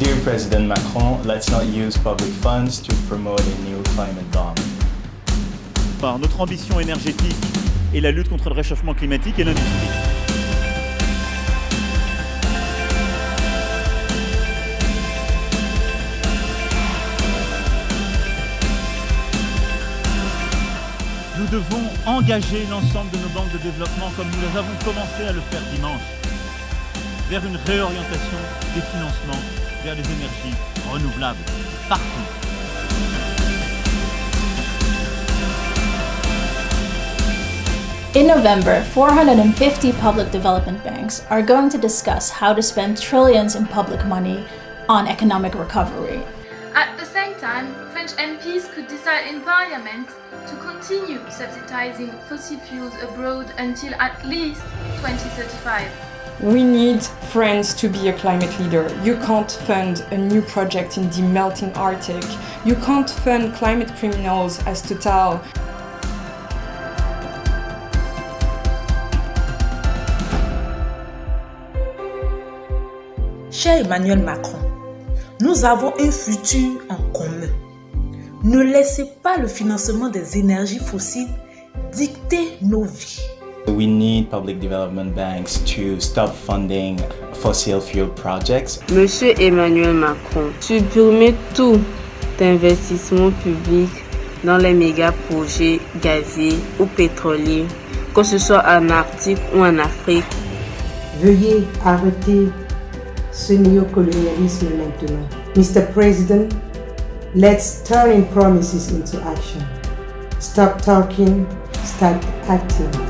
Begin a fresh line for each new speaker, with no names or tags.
Dear President Macron, let's not use public funds to promote a new climate bomb.
Par notre ambition énergétique et la lutte contre le réchauffement climatique et l'industrie. Nous devons engager l'ensemble de nos banques de développement comme nous avons commencé à le faire dimanche vers une réorientation des financements vers les énergies renouvelables partout.
In November, 450 public development banks are going to discuss how to spend trillions in public money on economic recovery.
At the same time, French MPs could decide in Parliament to continue subsidizing fossil fuels abroad until at least 2035.
We need France to be a climate leader. You can't fund a new project in the melting Arctic. You can't fund climate criminals as Total.
Cher Emmanuel Macron, nous avons un futur en commun. Ne laissez pas le financement des énergies fossiles dicter nos vies.
We need public development banks to stop funding fossil fuel projects.
Monsieur Emmanuel Macron, supprimez tout investissement public dans les méga projets gaziers ou pétroliers, que ce soit en Arctique ou en Afrique.
Veuillez arrêter ce néocolonialisme maintenant. Mr. President, let's turn in promises into action. Stop talking, start acting.